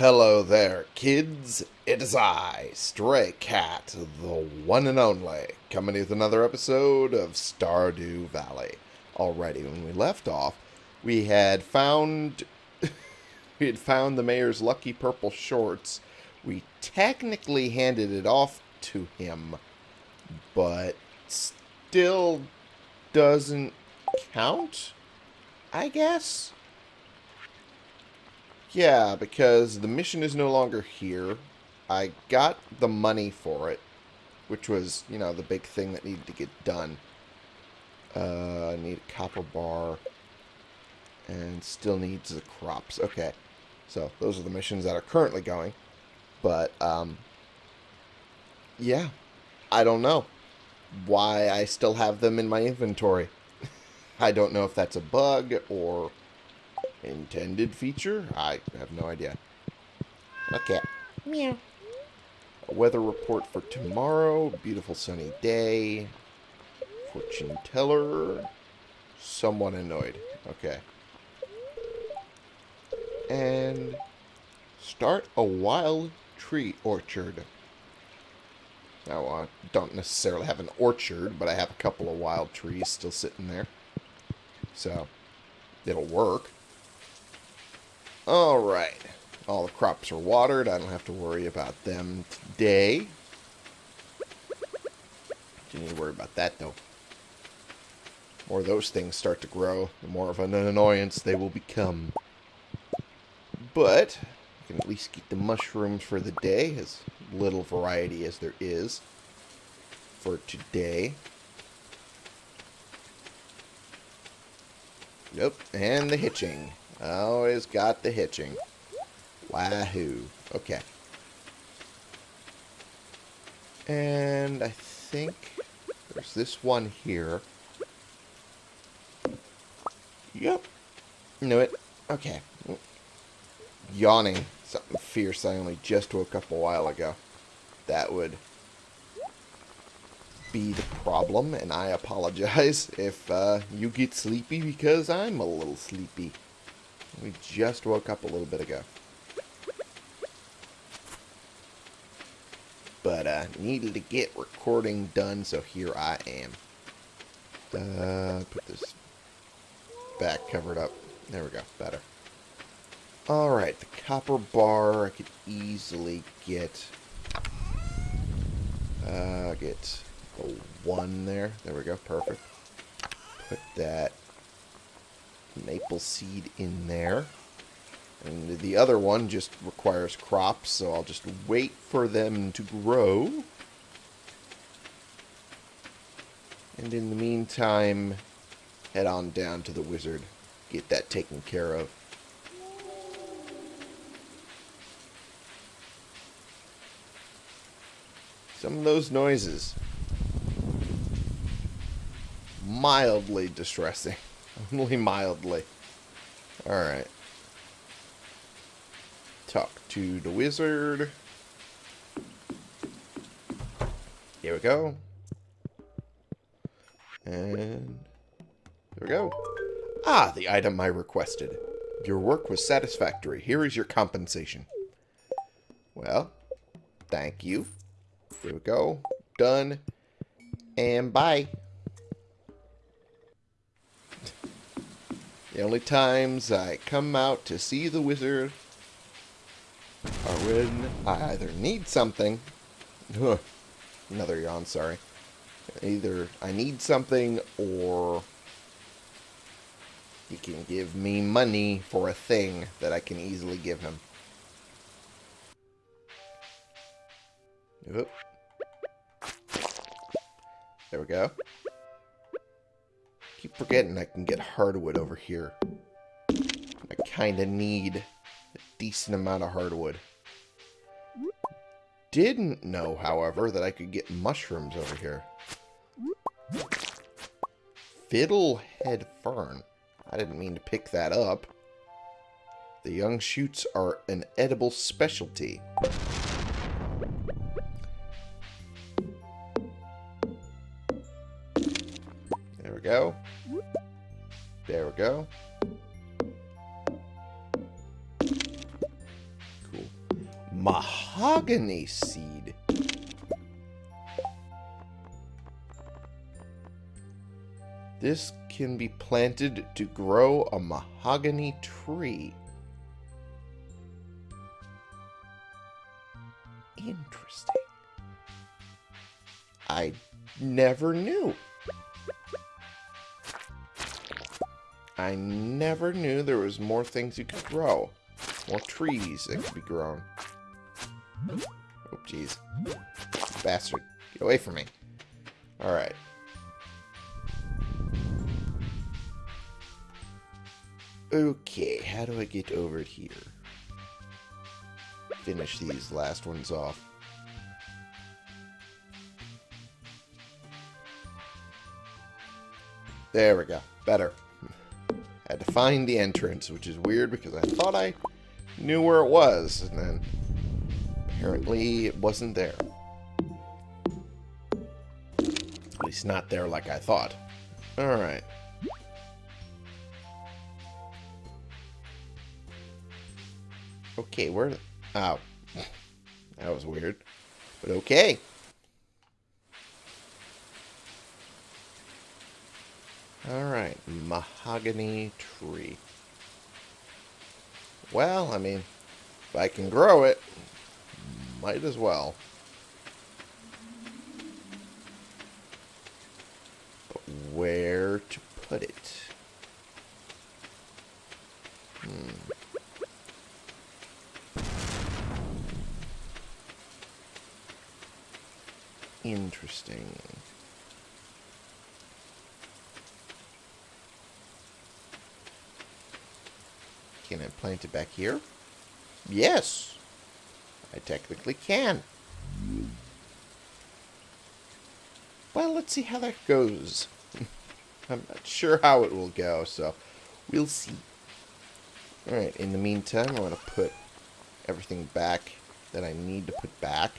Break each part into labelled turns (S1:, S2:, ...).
S1: Hello there, kids. It is I, Stray Cat, the one and only, coming with another episode of Stardew Valley. Already, when we left off, we had found we had found the mayor's lucky purple shorts. We technically handed it off to him, but still doesn't count, I guess. Yeah, because the mission is no longer here. I got the money for it, which was, you know, the big thing that needed to get done. Uh, I need a copper bar. And still needs the crops. Okay. So, those are the missions that are currently going. But, um... Yeah. I don't know why I still have them in my inventory. I don't know if that's a bug or intended feature. I have no idea. Okay.
S2: Meow.
S1: A weather report for tomorrow. Beautiful sunny day. Fortune teller. Somewhat annoyed. Okay. And start a wild tree orchard. Now, I don't necessarily have an orchard, but I have a couple of wild trees still sitting there. So, it'll work. Alright. All the crops are watered. I don't have to worry about them today. Don't need to worry about that, though. The more those things start to grow, the more of an annoyance they will become. But, I can at least get the mushrooms for the day, as little variety as there is for today. Nope, and the hitching. Always got the hitching. Wahoo. Okay. And I think there's this one here. Yep. Knew it. Okay. Yawning. Something fierce I only just woke up a while ago. That would be the problem, and I apologize if uh, you get sleepy because I'm a little sleepy. We just woke up a little bit ago. But I uh, needed to get recording done, so here I am. Uh, put this back covered up. There we go. Better. Alright, the copper bar I could easily get. Uh, get the one there. There we go. Perfect. Put that maple seed in there. And the other one just requires crops, so I'll just wait for them to grow. And in the meantime, head on down to the wizard. Get that taken care of. Some of those noises. Mildly distressing. Only mildly. Alright. Talk to the wizard. Here we go. And there we go. Ah, the item I requested. Your work was satisfactory. Here is your compensation. Well, thank you. Here we go. Done. And bye. The only times I come out to see the wizard are when I either need something. Another yawn, sorry. Either I need something or he can give me money for a thing that I can easily give him. Oop. There we go forgetting I can get hardwood over here. I kind of need a decent amount of hardwood. Didn't know, however, that I could get mushrooms over here. Fiddlehead fern. I didn't mean to pick that up. The young shoots are an edible specialty. We go. There we go. Cool. Mahogany seed. This can be planted to grow a mahogany tree. Interesting. I never knew. I never knew there was more things you could grow. More trees that could be grown. Oh, jeez. Bastard. Get away from me. Alright. Okay, how do I get over here? Finish these last ones off. There we go. Better. Had to find the entrance, which is weird because I thought I knew where it was, and then apparently it wasn't there. At least not there like I thought. Alright. Okay, where... Oh. That was weird. But okay. Alright, mahogany tree. Well, I mean, if I can grow it, might as well. But where to put it? Hmm. Interesting. Can I plant it back here? Yes. I technically can. Well, let's see how that goes. I'm not sure how it will go, so we'll see. Alright, in the meantime, I want to put everything back that I need to put back.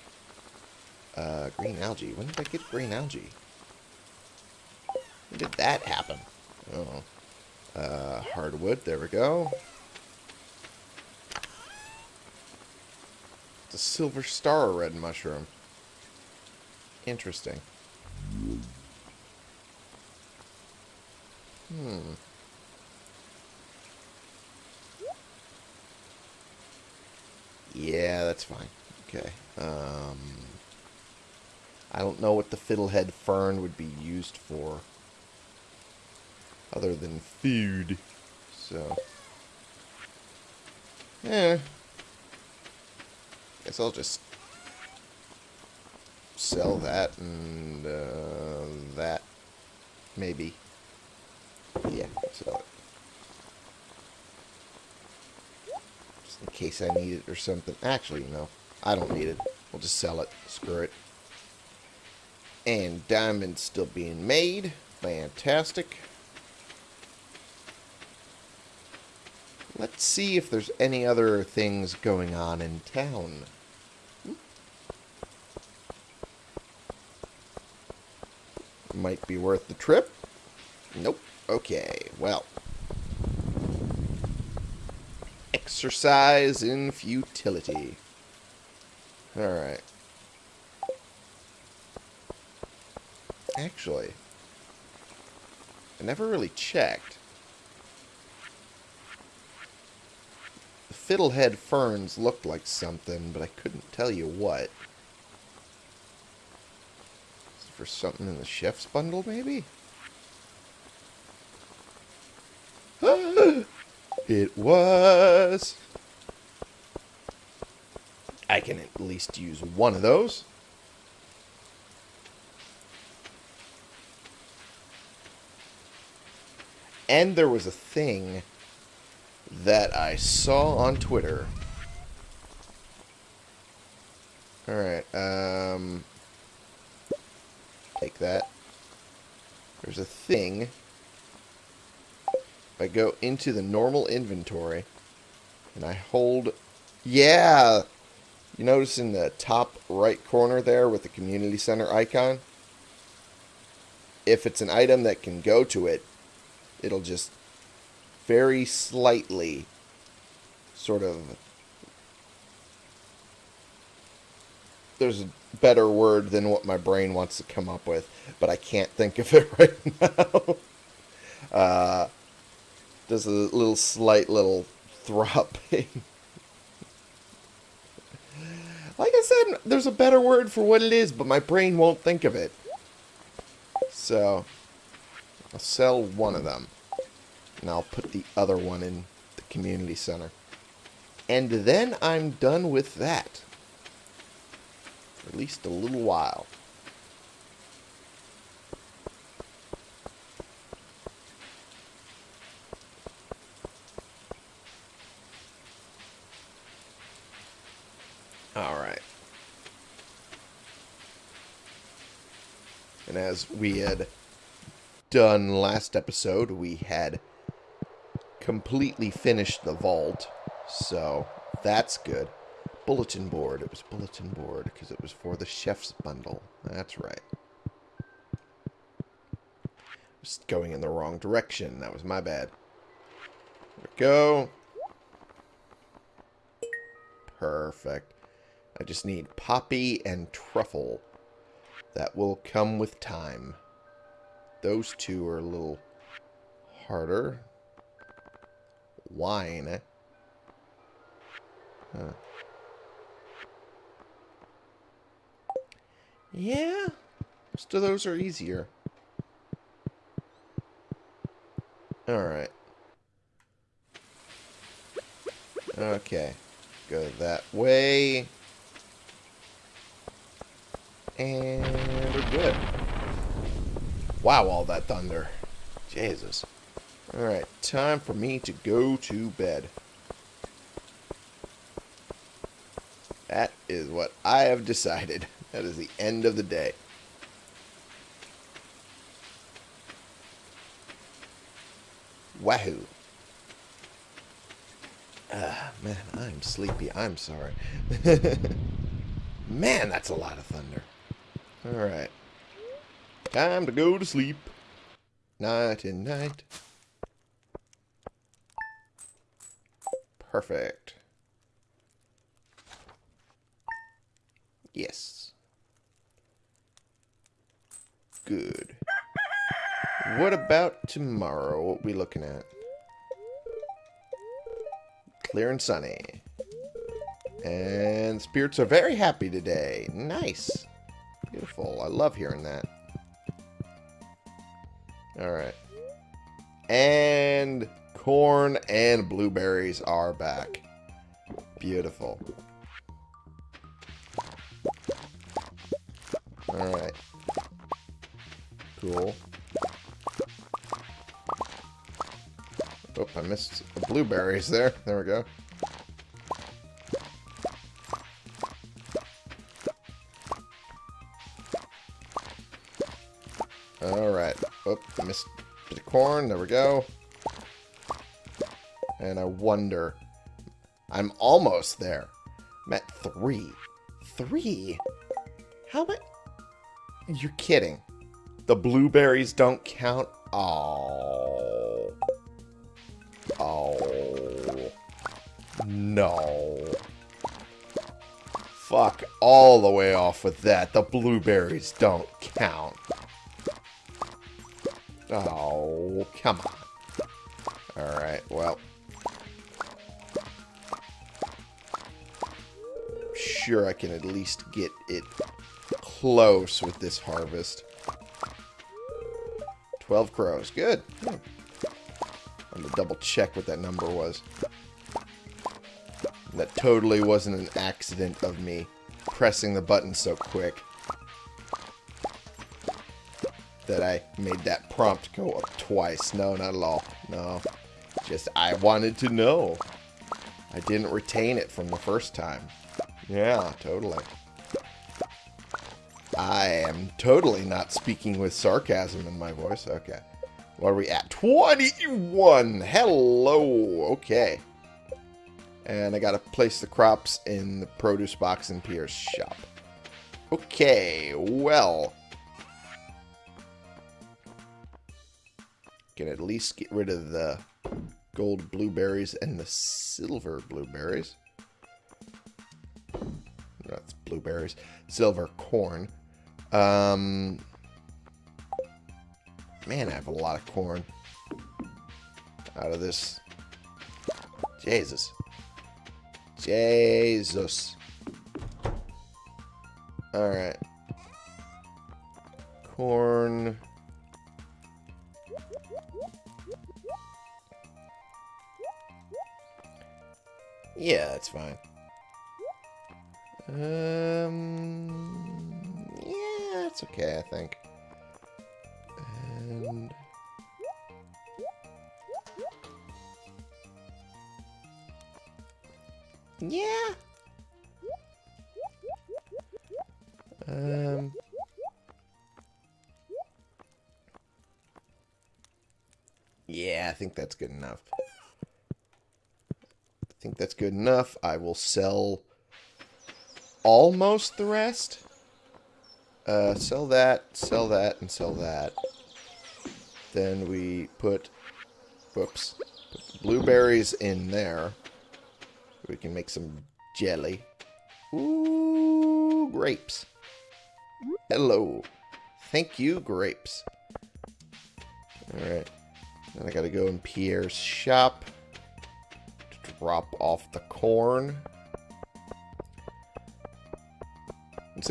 S1: Uh, green algae. When did I get green algae? When did that happen? Oh. Uh, hardwood. There we go. A silver star red mushroom. Interesting. Hmm. Yeah, that's fine. Okay. Um, I don't know what the fiddlehead fern would be used for. Other than food. So. Yeah. Guess I'll just sell that and uh, that. Maybe. Yeah, sell it. Just in case I need it or something. Actually, no. I don't need it. We'll just sell it. Screw it. And diamonds still being made. Fantastic. Let's see if there's any other things going on in town. Might be worth the trip. Nope. Okay, well. Exercise in futility. Alright. Actually, I never really checked. Fiddlehead ferns looked like something, but I couldn't tell you what. for something in the chef's bundle, maybe? it was! I can at least use one of those. And there was a thing that I saw on Twitter. Alright, um... Take that. There's a thing. If I go into the normal inventory, and I hold... Yeah! You notice in the top right corner there with the community center icon? If it's an item that can go to it, it'll just very slightly sort of there's a better word than what my brain wants to come up with, but I can't think of it right now. uh, there's a little slight little throbbing. like I said, there's a better word for what it is, but my brain won't think of it. So, I'll sell one of them. And I'll put the other one in the community center. And then I'm done with that. For at least a little while. Alright. And as we had done last episode, we had completely finished the vault. So that's good. Bulletin board. It was bulletin board because it was for the chef's bundle. That's right. Just going in the wrong direction. That was my bad. There we go. Perfect. I just need poppy and truffle. That will come with time. Those two are a little harder. Wine. Huh. Yeah, most of those are easier. Alright. Okay. Go that way. And we're good. Wow, all that thunder. Jesus. Alright, time for me to go to bed. That is what I have decided. That is the end of the day. Wahoo. Ah, man, I'm sleepy. I'm sorry. man, that's a lot of thunder. Alright. Time to go to sleep. Night and night. Perfect. Yes. Good. What about tomorrow? What we looking at? Clear and sunny. And spirits are very happy today. Nice. Beautiful. I love hearing that. Alright. And corn and blueberries are back. Beautiful. Alright. Cool. Oh, I missed the blueberries there. There we go. Alright. Oh, I missed of corn. There we go. And I wonder... I'm almost there. I'm at three. Three? How much? You're kidding. The blueberries don't count? Oh. Oh. No. Fuck all the way off with that. The blueberries don't count. Oh, come Sure I can at least get it close with this harvest. 12 crows. Good. Hmm. I'm going to double check what that number was. That totally wasn't an accident of me pressing the button so quick that I made that prompt go up twice. No, not at all. No. Just, I wanted to know. I didn't retain it from the first time. Yeah, totally. I am totally not speaking with sarcasm in my voice. Okay. What are we at? 21! Hello! Okay. And I gotta place the crops in the produce box in Pierre's shop. Okay, well. Can at least get rid of the gold blueberries and the silver blueberries. That's blueberries. Silver corn. Um, man, I have a lot of corn out of this. Jesus. Jesus. Alright. Corn. Yeah, that's fine. Um, yeah, it's okay, I think. And yeah. Um. Yeah, I think that's good enough. I think that's good enough. I will sell almost the rest. Uh, sell that, sell that, and sell that. Then we put, whoops, put blueberries in there. We can make some jelly. Ooh, grapes. Hello. Thank you, grapes. Alright. Then I gotta go in Pierre's shop to drop off the corn.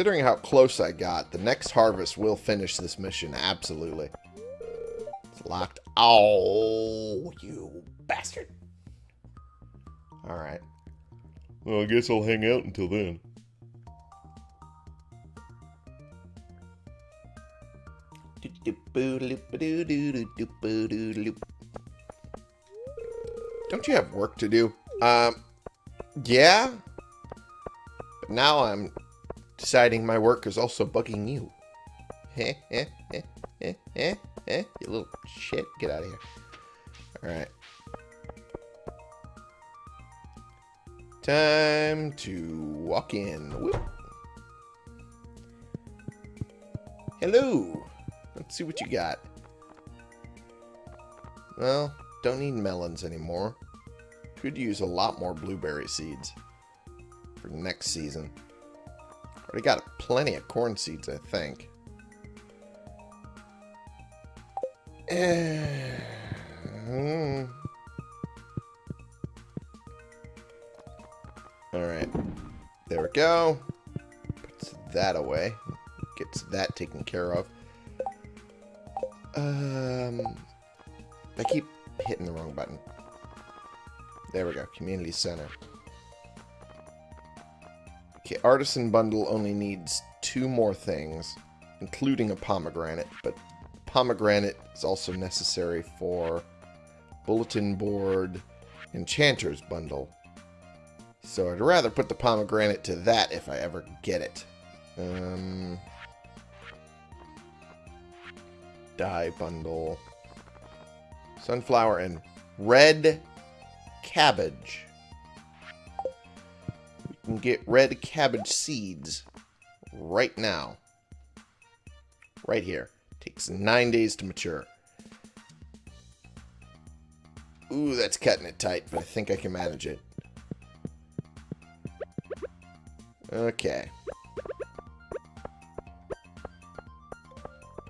S1: Considering how close I got, the next harvest will finish this mission, absolutely. It's locked. Oh, you bastard. Alright.
S2: Well, I guess I'll hang out until then.
S1: Don't you have work to do? Um, yeah. But now I'm deciding my work is also bugging you. Eh, eh, eh, eh, eh, eh, you little shit. Get out of here. Alright. Time to walk in. Whoop. Hello. Let's see what you got. Well, don't need melons anymore. Could use a lot more blueberry seeds for next season. Already got plenty of corn seeds, I think. Hmm. Alright. There we go. Puts that away. Gets that taken care of. Um, I keep hitting the wrong button. There we go. Community Center. Okay, Artisan Bundle only needs two more things, including a pomegranate, but pomegranate is also necessary for Bulletin Board Enchanter's Bundle. So I'd rather put the pomegranate to that if I ever get it. Um, dye bundle. Sunflower and red cabbage. Get red cabbage seeds right now. Right here. Takes nine days to mature. Ooh, that's cutting it tight, but I think I can manage it. Okay.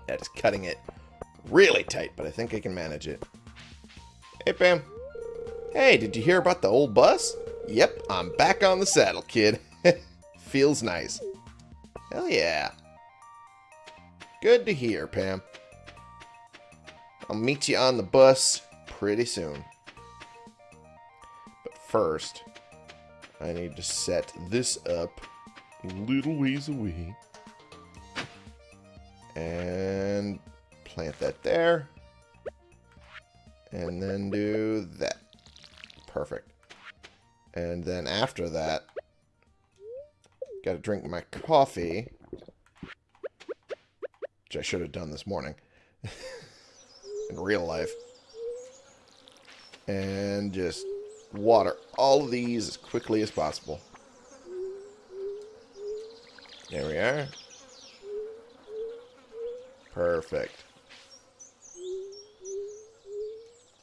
S1: That is cutting it really tight, but I think I can manage it. Hey, Pam. Hey, did you hear about the old bus? Yep, I'm back on the saddle, kid. Feels nice. Hell yeah. Good to hear, Pam. I'll meet you on the bus pretty soon. But first, I need to set this up a little ways away. And plant that there. And then do that. Perfect. And then after that, got to drink my coffee. Which I should have done this morning. In real life. And just water all of these as quickly as possible. There we are. Perfect.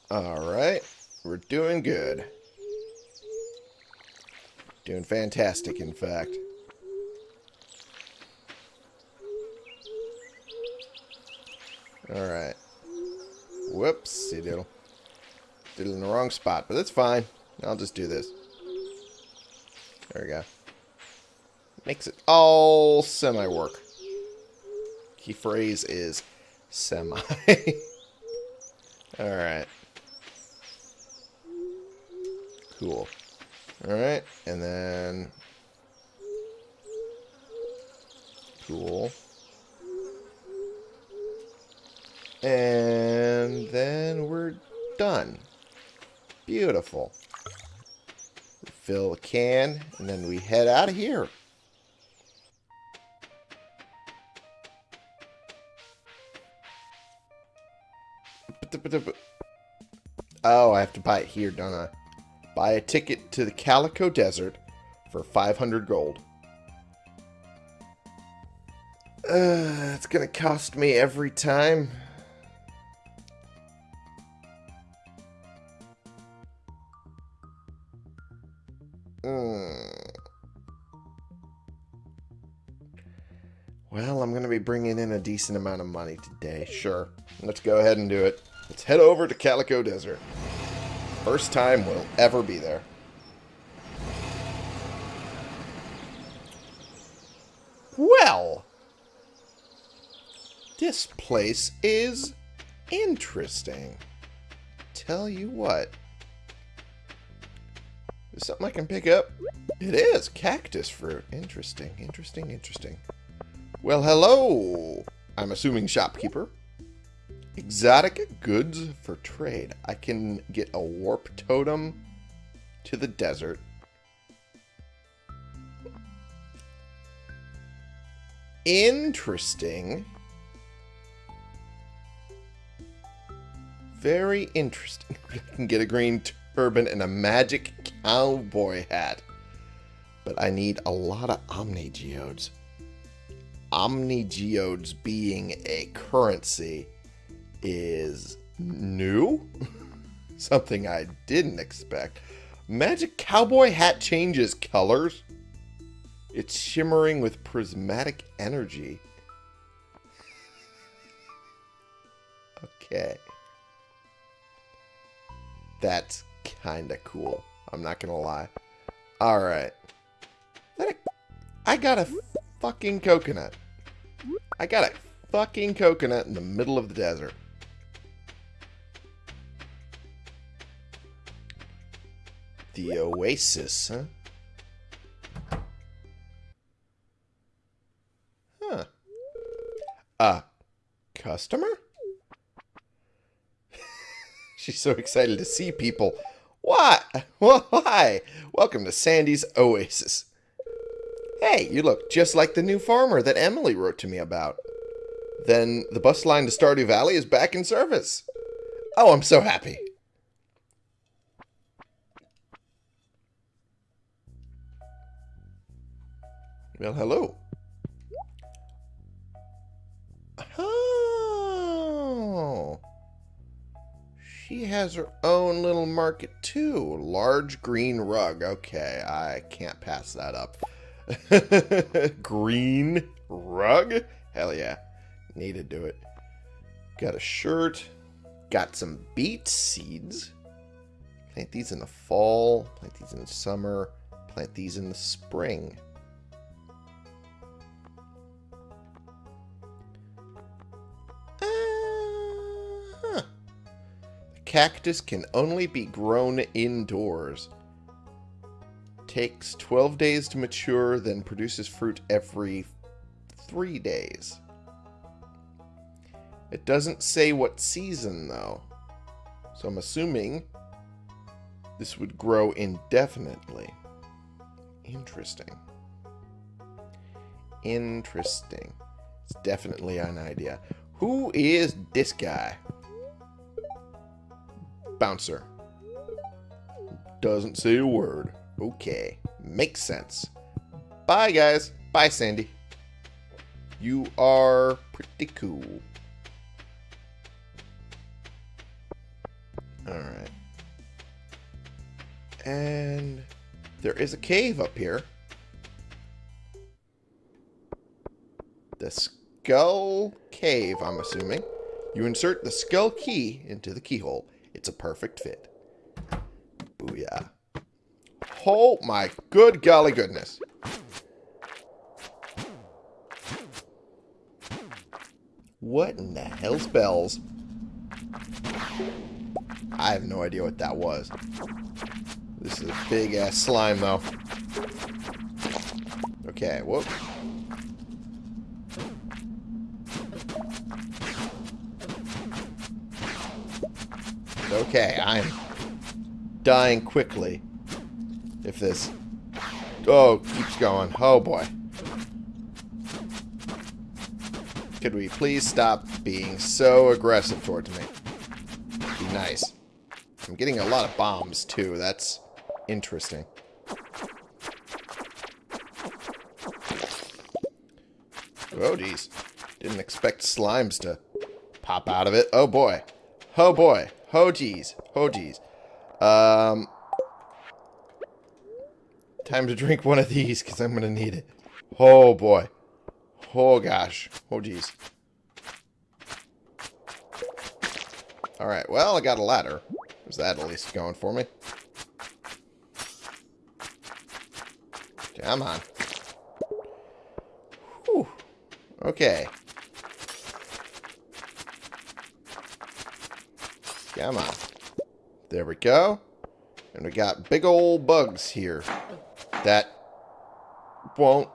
S1: Alright. We're doing good. Doing fantastic, in fact. Alright. Whoopsie diddle. Did it in the wrong spot, but that's fine. I'll just do this. There we go. Makes it all semi-work. Key phrase is semi. Alright. Cool. Alright, and then... Cool. And then we're done. Beautiful. Fill the can, and then we head out of here. Oh, I have to buy it here, don't I? Buy a ticket to the Calico Desert for 500 gold. Uh, it's gonna cost me every time. Mm. Well, I'm going to be bringing in a decent amount of money today. Sure. Let's go ahead and do it. Let's head over to Calico Desert. First time we'll ever be there. Well, this place is interesting. Tell you what. Is something I can pick up? It is. Cactus fruit. Interesting, interesting, interesting. Well, hello. I'm assuming shopkeeper. Exotic goods for trade. I can get a warp totem to the desert. Interesting. Very interesting. I can get a green turban and a magic cowboy hat. But I need a lot of Omni Geodes. Omni Geodes being a currency is new? Something I didn't expect. Magic cowboy hat changes colors. It's shimmering with prismatic energy. Okay. That's kind of cool. I'm not going to lie. Alright. I got a fucking coconut. I got a fucking coconut in the middle of the desert. The oasis, huh? Huh. A customer? She's so excited to see people. What? Why? Welcome to Sandy's Oasis. Hey, you look just like the new farmer that Emily wrote to me about. Then the bus line to Stardew Valley is back in service. Oh, I'm so happy. Well, hello. Oh. She has her own little market too. Large green rug. Okay, I can't pass that up. green rug? Hell yeah. Need to do it. Got a shirt. Got some beet seeds. Plant these in the fall. Plant these in the summer. Plant these in the spring. Cactus can only be grown indoors. Takes 12 days to mature, then produces fruit every 3 days. It doesn't say what season, though. So I'm assuming this would grow indefinitely. Interesting. Interesting. It's definitely an idea. Who is this guy? Bouncer. Doesn't say a word. Okay. Makes sense. Bye, guys. Bye, Sandy. You are pretty cool. Alright. And there is a cave up here. The Skull Cave, I'm assuming. You insert the skull key into the keyhole. It's a perfect fit. Booyah. Oh my good golly goodness. What in the hell's bells? I have no idea what that was. This is a big ass slime though. Okay, whoop. Okay, I'm dying quickly. If this... Oh, keeps going. Oh, boy. Could we please stop being so aggressive towards me? Be nice. I'm getting a lot of bombs, too. That's interesting. Oh, geez. Didn't expect slimes to pop out of it. Oh, boy. Oh, boy. Oh, geez. Oh, geez. Um, time to drink one of these, because I'm going to need it. Oh, boy. Oh, gosh. Oh, geez. Alright, well, I got a ladder. There's that at least going for me. Come on. Whew. Okay. Come on. There we go. And we got big old bugs here that won't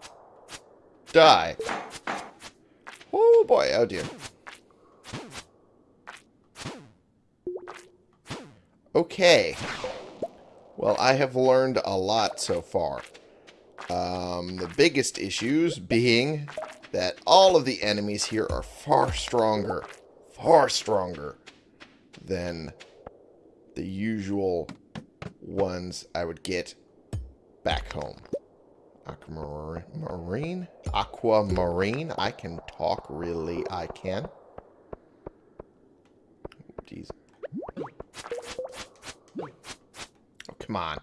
S1: die. Oh boy, oh dear. Okay. Well, I have learned a lot so far. Um, the biggest issues being that all of the enemies here are far stronger, far stronger than the usual ones I would get back home. Aquamarine? Aquamarine? I can talk, really, I can. Jeez. Oh, come on.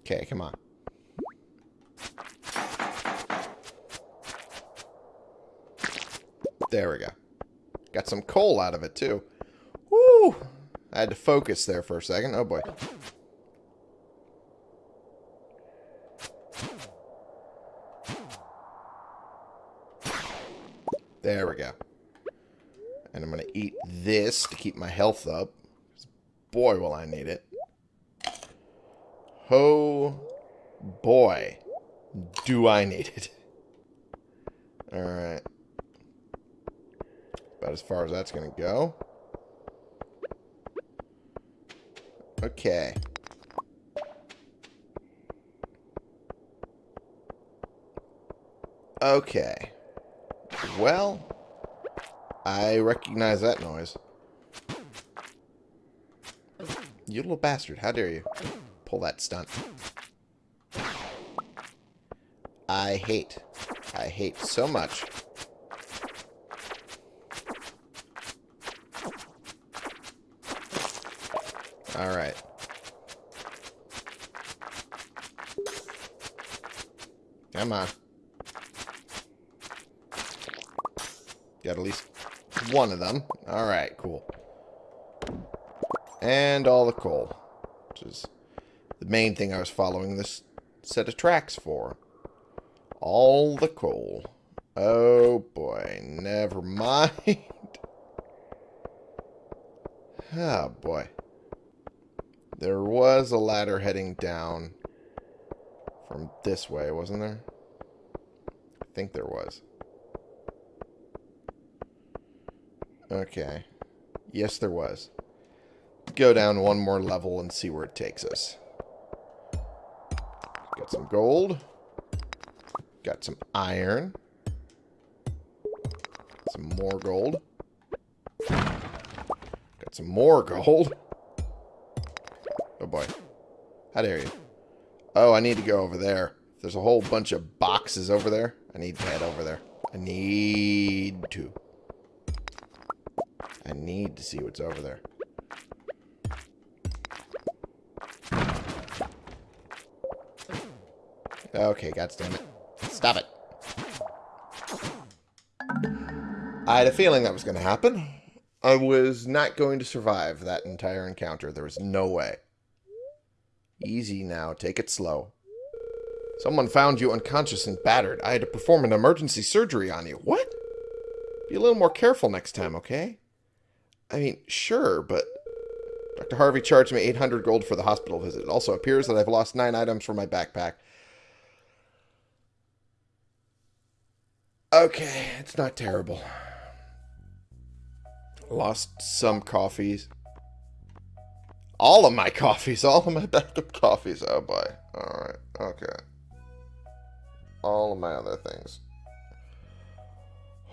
S1: Okay, come on. There we go. Got some coal out of it, too. Woo! I had to focus there for a second. Oh, boy. There we go. And I'm going to eat this to keep my health up. Boy, will I need it. Oh, boy. Do I need it. Alright. About as far as that's going to go. Okay. Okay. Well, I recognize that noise. You little bastard. How dare you pull that stunt. I hate. I hate so much. Alright. Come on. Got at least one of them. Alright, cool. And all the coal. Which is the main thing I was following this set of tracks for. All the coal. Oh boy, never mind. oh boy. There was a ladder heading down from this way, wasn't there? I think there was. Okay. Yes, there was. Go down one more level and see where it takes us. Got some gold. Got some iron. Some more gold. Got some more gold. How dare you. Oh, I need to go over there. There's a whole bunch of boxes over there. I need to head over there. I need to. I need to see what's over there. Okay, God damn it. Stop it. I had a feeling that was going to happen. I was not going to survive that entire encounter. There was no way. Easy now. Take it slow. Someone found you unconscious and battered. I had to perform an emergency surgery on you. What? Be a little more careful next time, okay? I mean, sure, but... Dr. Harvey charged me 800 gold for the hospital visit. It also appears that I've lost nine items from my backpack. Okay, it's not terrible. Lost some coffees. All of my coffees. All of my backup coffees. Oh, boy. Alright, okay. All of my other things.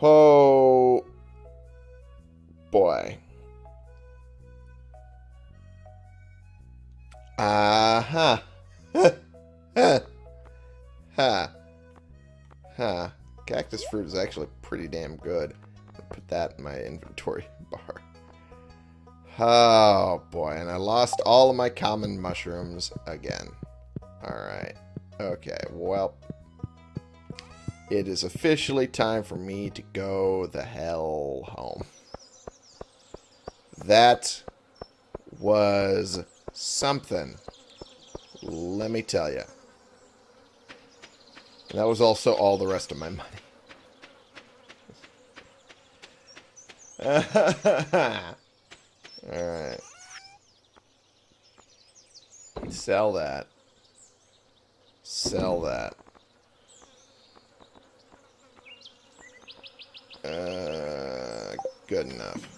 S1: Oh, boy. Uh-huh. ha. Ha. Ha. Cactus fruit is actually pretty damn good. I'll put that in my inventory bar. Oh, boy. And I lost all of my common mushrooms again. Alright. Okay, well... It is officially time for me to go the hell home. That was something. Let me tell you. That was also all the rest of my money. Alright. Sell that. Sell that. Uh, good enough.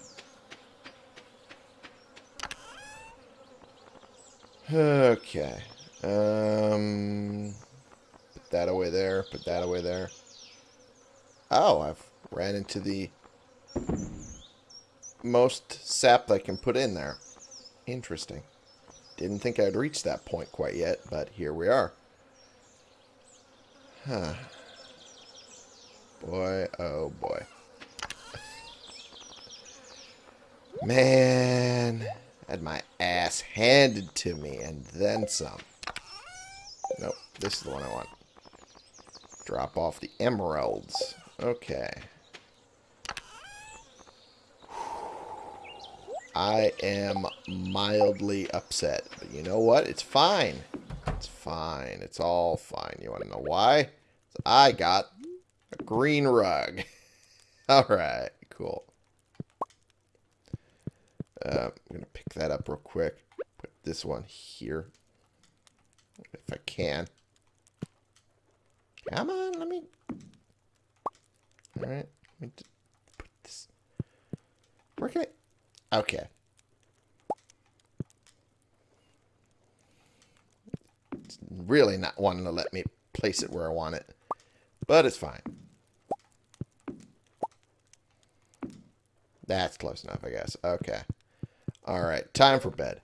S1: Okay. Um, put that away there. Put that away there. Oh, I've ran into the most sap I can put in there. Interesting. Didn't think I'd reach that point quite yet, but here we are. Huh. Boy, oh boy. Man, had my ass handed to me and then some. Nope, this is the one I want. Drop off the emeralds. Okay. I am mildly upset. But you know what? It's fine. It's fine. It's all fine. You want to know why? I got a green rug. Alright, cool. Uh, I'm going to pick that up real quick. Put this one here. If I can. Come on, let me... Alright, let me put this... Where can I... Okay. It's really not wanting to let me place it where I want it. But it's fine. That's close enough, I guess. Okay. Alright, time for bed.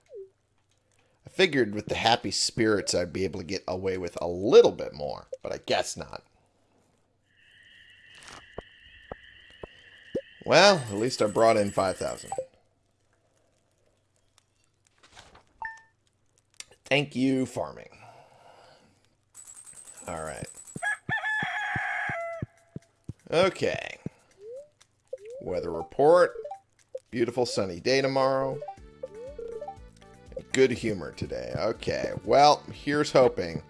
S1: I figured with the happy spirits I'd be able to get away with a little bit more, but I guess not. Well, at least I brought in 5,000. Thank you, farming. Alright. Okay. Weather report. Beautiful sunny day tomorrow. Good humor today. Okay, well, here's hoping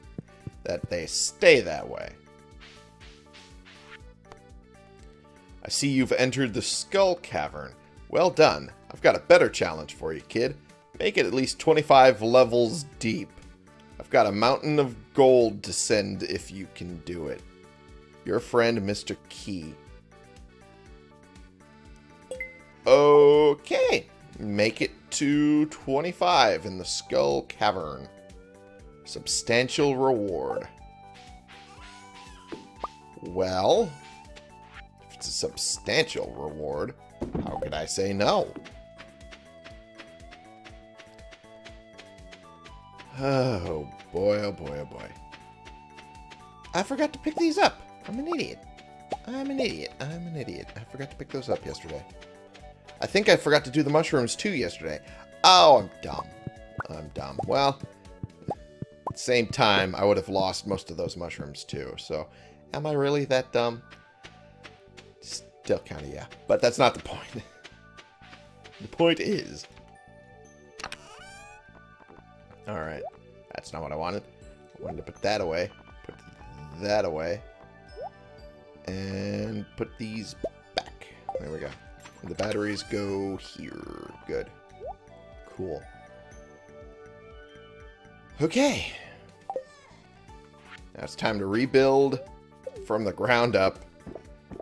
S1: that they stay that way. I see you've entered the Skull Cavern. Well done. I've got a better challenge for you, kid. Make it at least 25 levels deep. I've got a mountain of gold to send if you can do it. Your friend, Mr. Qi. Okay. Make it to 25 in the Skull Cavern. Substantial reward. Well, if it's a substantial reward, how could I say no? Oh, boy, oh boy, oh boy. I forgot to pick these up. I'm an idiot. I'm an idiot. I'm an idiot. I forgot to pick those up yesterday. I think I forgot to do the mushrooms too yesterday. Oh, I'm dumb. I'm dumb. Well, same time, I would have lost most of those mushrooms too. So, am I really that dumb? Still kind of yeah. But that's not the point. the point is... Alright. That's not what I wanted. I wanted to put that away. Put that away. And put these back. There we go. And the batteries go here. Good. Cool. Okay. Now it's time to rebuild from the ground up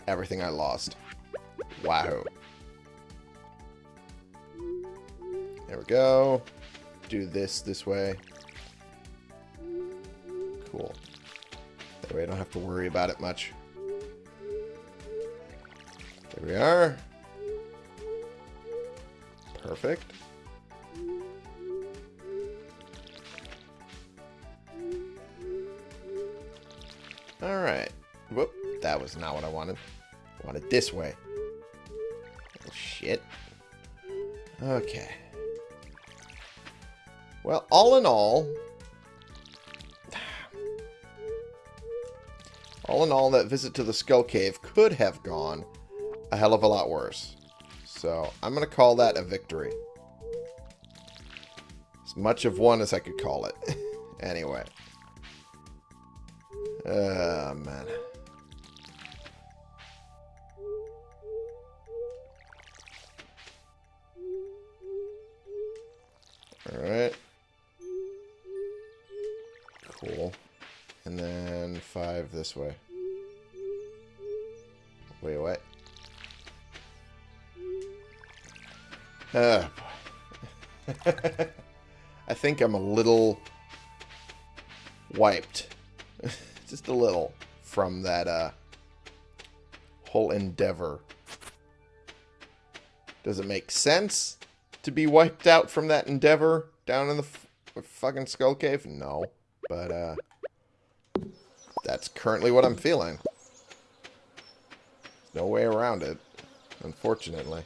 S1: everything I lost. Wow. There we go. Do this this way. Cool. That way I don't have to worry about it much. There we are. Perfect. Alright. Whoop. That was not what I wanted. I wanted this way. Oh, shit. Okay. Well, all in all... All in all, that visit to the Skull Cave could have gone a hell of a lot worse. So, I'm going to call that a victory. As much of one as I could call it. anyway. Oh, man. This way. Wait, what? Oh, boy. I think I'm a little wiped. Just a little from that uh, whole endeavor. Does it make sense to be wiped out from that endeavor down in the fucking skull cave? No. But, uh, that's currently what I'm feeling. No way around it, unfortunately.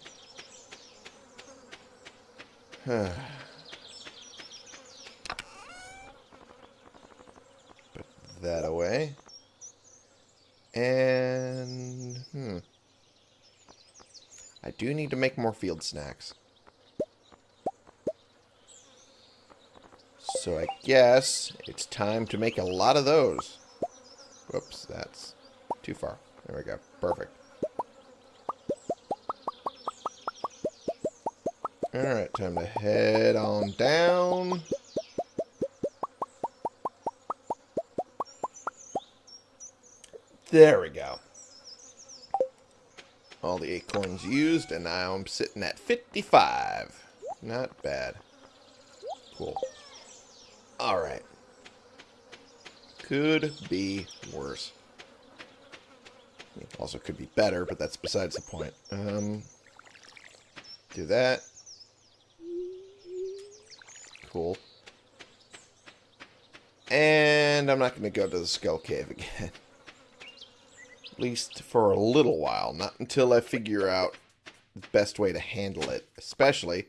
S1: Put that away. And, hmm. I do need to make more field snacks. So I guess it's time to make a lot of those. Whoops, that's too far. There we go. Perfect. Alright, time to head on down. There we go. All the acorns used, and now I'm sitting at 55. Not bad. Cool. Alright. Could be worse. Also could be better, but that's besides the point. Um, do that. Cool. And I'm not going to go to the Skull Cave again. At least for a little while. Not until I figure out the best way to handle it. Especially,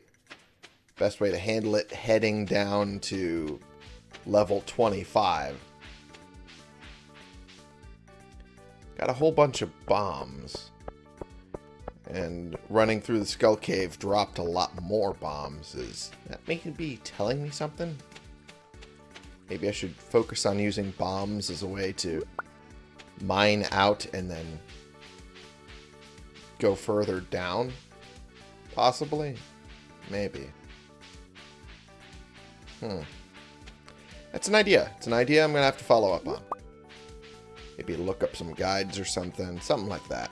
S1: best way to handle it heading down to level 25. Got a whole bunch of bombs. And running through the Skull Cave dropped a lot more bombs. Is that making be telling me something? Maybe I should focus on using bombs as a way to mine out and then go further down? Possibly? Maybe. Hmm. That's an idea. It's an idea I'm going to have to follow up on. Maybe look up some guides or something. Something like that.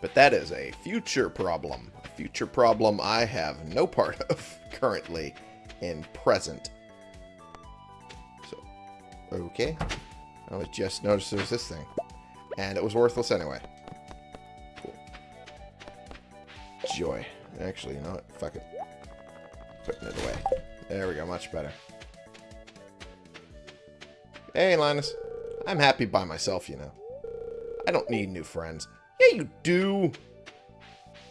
S1: But that is a future problem. A future problem I have no part of currently in present. So, okay. I was just noticed there's this thing. And it was worthless anyway. Cool. Joy. Actually, you know what? Fuck it. Putting it away. There we go. Much better. Hey, Linus. I'm happy by myself, you know. I don't need new friends. Yeah, you do.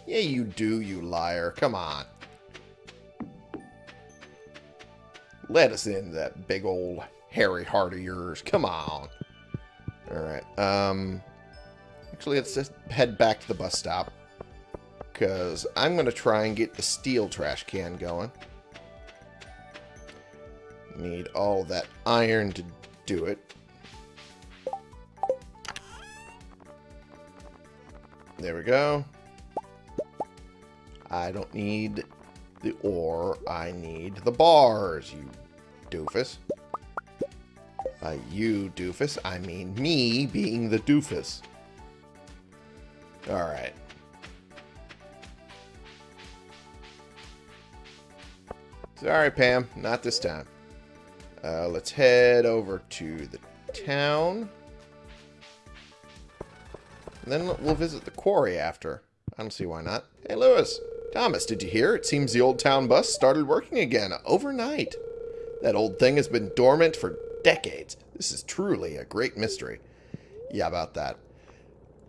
S1: Yeah, you do, you liar. Come on. Let us in that big old hairy heart of yours. Come on. Alright, um... Actually, let's just head back to the bus stop. Because I'm going to try and get the steel trash can going. Need all that iron to do it. There we go. I don't need the ore. I need the bars, you doofus. By you, doofus, I mean me being the doofus. Alright. Sorry, Pam. Not this time. Uh, let's head over to the town. And then we'll visit the quarry after. I don't see why not. Hey, Lewis. Thomas, did you hear? It seems the old town bus started working again overnight. That old thing has been dormant for decades. This is truly a great mystery. Yeah, about that.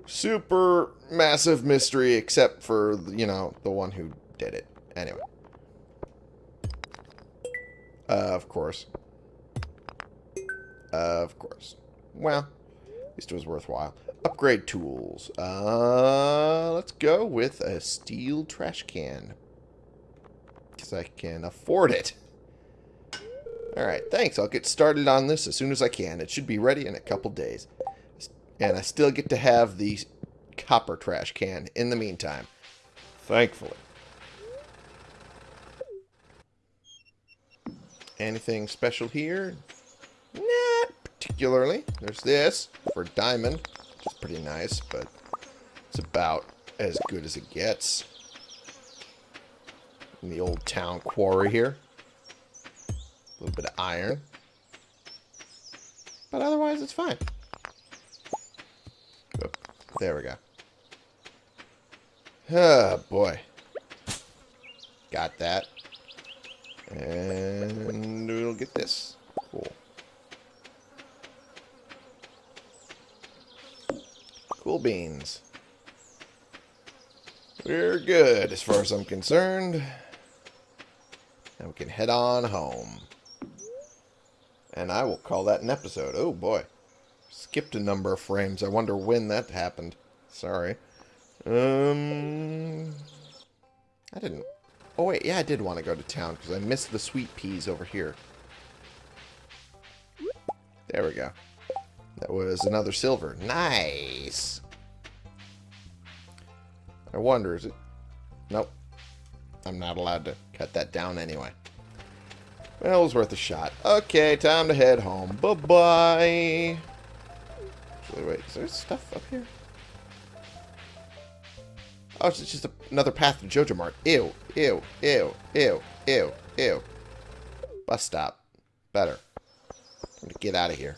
S1: Super massive mystery, except for, you know, the one who did it. Anyway. Uh, of course. Of course. Well, at least it was worthwhile. Upgrade tools. Uh, let's go with a steel trash can. Because I can afford it. Alright, thanks. I'll get started on this as soon as I can. It should be ready in a couple days. And I still get to have the copper trash can in the meantime. Thankfully. Anything special here? Not particularly. There's this for diamond, which is pretty nice, but it's about as good as it gets. In the old town quarry here. A little bit of iron. But otherwise, it's fine. Oop, there we go. Oh, boy. Got that. And we'll get this. Cool. Beans. We're good as far as I'm concerned. And we can head on home. And I will call that an episode. Oh, boy. Skipped a number of frames. I wonder when that happened. Sorry. Um, I didn't Oh, wait, yeah, I did want to go to town because I missed the sweet peas over here. There we go. That was another silver. Nice! I wonder, is it... Nope. I'm not allowed to cut that down anyway. Well, it was worth a shot. Okay, time to head home. Bye-bye! Wait, is there stuff up here? Oh, it's just a, another path to Joja Mart. Ew, ew, ew, ew, ew, ew. Bus stop. Better. Get out of here.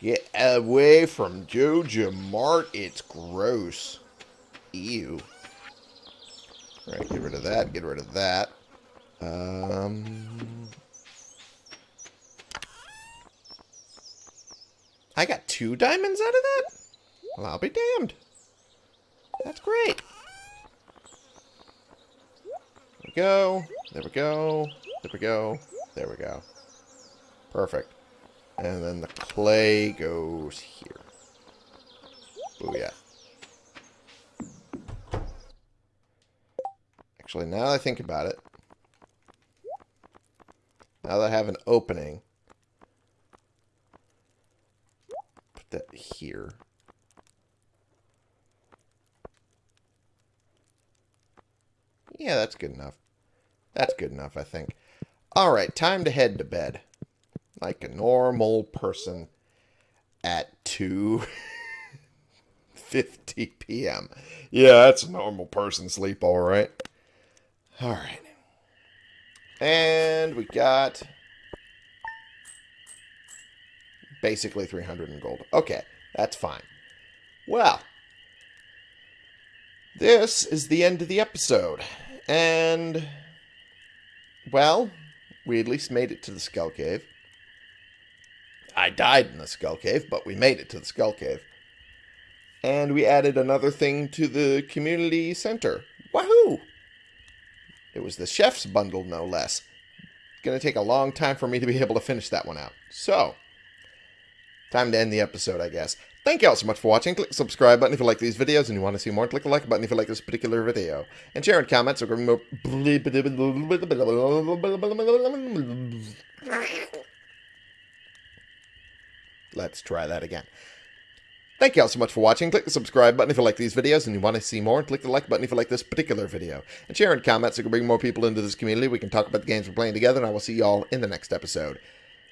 S1: Get away from Joja Mart. It's gross. Ew. Alright, get rid of that. Get rid of that. Um... I got two diamonds out of that? Well, I'll be damned. That's great. There we go. There we go. There we go. There we go. Perfect. And then the clay goes here. Oh, yeah. Actually, now that I think about it, now that I have an opening, put that here. Yeah, that's good enough. That's good enough, I think. Alright, time to head to bed. Like a normal person at 2.50 p.m. Yeah, that's a normal person sleep, alright. Alright. And we got... Basically 300 in gold. Okay, that's fine. Well, this is the end of the episode. And, well, we at least made it to the Skull Cave. I died in the Skull Cave, but we made it to the Skull Cave. And we added another thing to the community center. Wahoo! It was the chef's bundle, no less. to take a long time for me to be able to finish that one out. So, time to end the episode, I guess. Thank you all so much for watching. Click the subscribe button if you like these videos and you want to see more. Click the like button if you like this particular video. And share in comments or more. Let's try that again. Thank you all so much for watching. Click the subscribe button if you like these videos and you want to see more. And click the like button if you like this particular video. And share in comments so we can bring more people into this community. We can talk about the games we're playing together. And I will see you all in the next episode.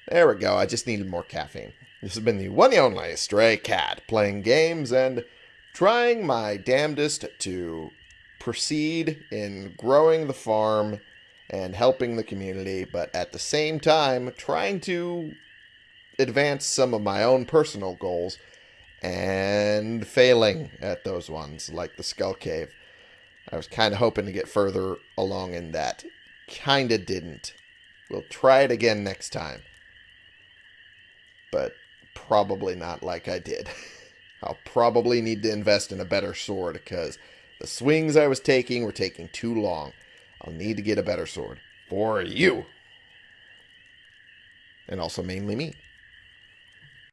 S1: There we go. I just needed more caffeine. This has been the one and only Stray Cat playing games and trying my damnedest to proceed in growing the farm and helping the community, but at the same time trying to advance some of my own personal goals and failing at those ones, like the Skull Cave. I was kind of hoping to get further along in that. Kind of didn't. We'll try it again next time. But probably not like I did. I'll probably need to invest in a better sword because the swings I was taking were taking too long. I'll need to get a better sword. For you. And also mainly me.